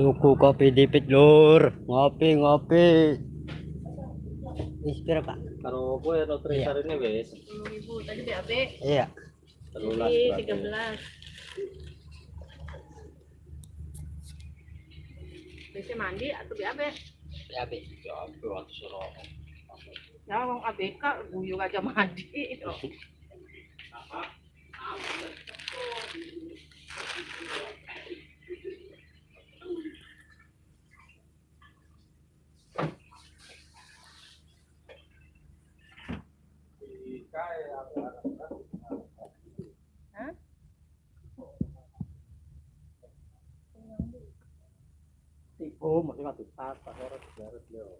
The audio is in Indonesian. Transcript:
Tuku kopi dipit lur. Ngopi ngopi. Wis pira, Pak? Karo kowe no Iya. ini wis. Sepuluh ribu tadi BAB Iya. Telulas jadi berarti. tiga belas. Bisa mandi atau BAB? Ya, Be. Ya, aku waktu suruh. Ya, mau ABK guyur aja mandi. Hah? Oh, mesti nggak tuh tas, orang beres lho.